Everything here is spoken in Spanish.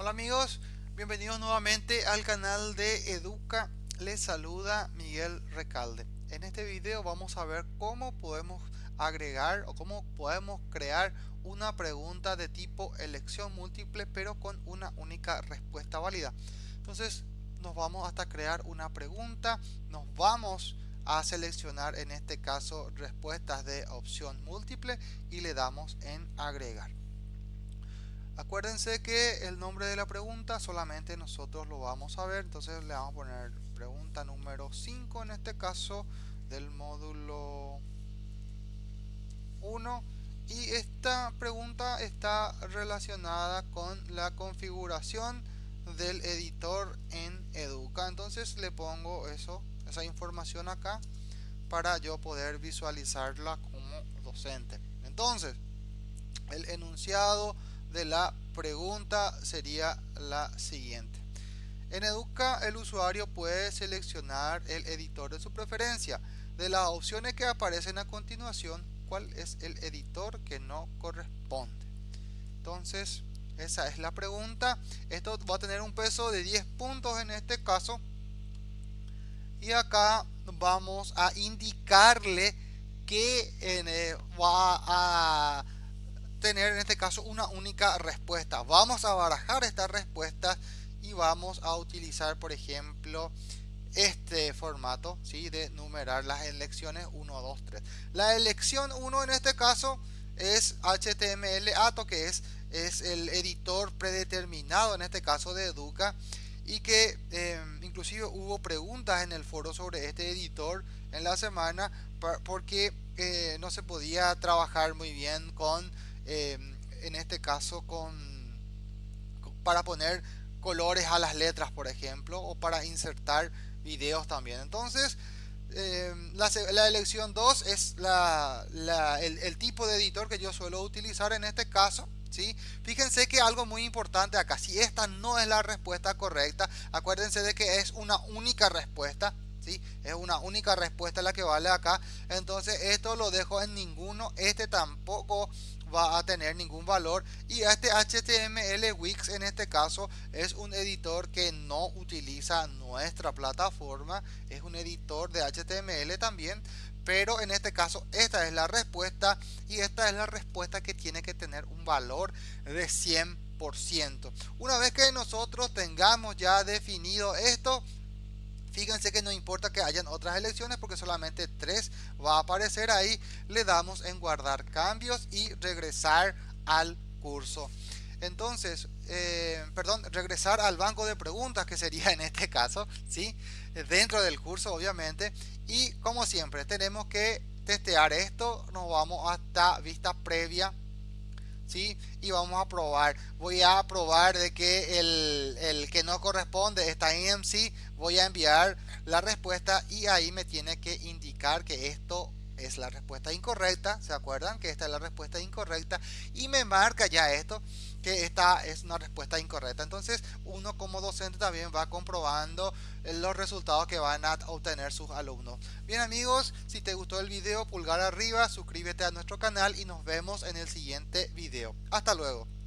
Hola amigos, bienvenidos nuevamente al canal de Educa. Les saluda Miguel Recalde. En este video vamos a ver cómo podemos agregar o cómo podemos crear una pregunta de tipo elección múltiple pero con una única respuesta válida. Entonces nos vamos hasta crear una pregunta, nos vamos a seleccionar en este caso respuestas de opción múltiple y le damos en agregar. Acuérdense que el nombre de la pregunta solamente nosotros lo vamos a ver, entonces le vamos a poner pregunta número 5 en este caso del módulo 1 y esta pregunta está relacionada con la configuración del editor en Educa. Entonces le pongo eso esa información acá para yo poder visualizarla como docente. Entonces el enunciado de la pregunta sería la siguiente. En Educa el usuario puede seleccionar el editor de su preferencia. De las opciones que aparecen a continuación, ¿cuál es el editor que no corresponde? Entonces, esa es la pregunta. Esto va a tener un peso de 10 puntos en este caso. Y acá vamos a indicarle que eh, va a tener en este caso una única respuesta. Vamos a barajar esta respuesta y vamos a utilizar por ejemplo este formato ¿sí? de numerar las elecciones 1, 2, 3. La elección 1 en este caso es HTML ATO que es, es el editor predeterminado en este caso de Educa y que em, inclusive hubo preguntas en el foro sobre este editor en la semana porque eh, no se podía trabajar muy bien con Em, en este caso con para poner colores a las letras por ejemplo o para insertar videos también entonces em, la, elección 2 es la, el, tipo de editor que yo suelo utilizar en este caso ¿sí? fíjense que algo muy importante acá si esta no es la respuesta correcta acuérdense de que es una única respuesta es una única respuesta la que vale acá. Entonces esto lo dejo en ninguno este tampoco va a tener ningún valor. Y este HTML Wix en este caso es un editor que no utiliza nuestra plataforma es un editor de HTML también. Pero en este caso esta es la respuesta y esta es la respuesta que tiene que tener un valor de 100% una vez que nosotros tengamos ya definido esto Fíjense que no importa que hayan otras elecciones porque solamente tres va a aparecer ahí. Le damos en guardar cambios y regresar al curso. Entonces, eh, perdón, regresar al banco de preguntas que sería en este caso, ¿sí? Dentro del curso obviamente. Y como siempre tenemos que testear esto. Nos vamos hasta vista previa ¿sí? Y vamos a probar. Voy a probar de que el, el, que no corresponde está en MC. Voy a enviar la respuesta y ahí me tiene que indicar que esto es la respuesta incorrecta. ¿Se acuerdan? Que esta es la respuesta incorrecta. Y me marca ya esto que esta es una respuesta incorrecta. Entonces uno como docente también va comprobando los resultados que van a obtener sus alumnos. Bien amigos, si te gustó el video, pulgar arriba, suscríbete a nuestro canal y nos vemos en el siguiente video. Hasta luego.